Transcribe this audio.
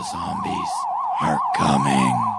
The zombies are coming.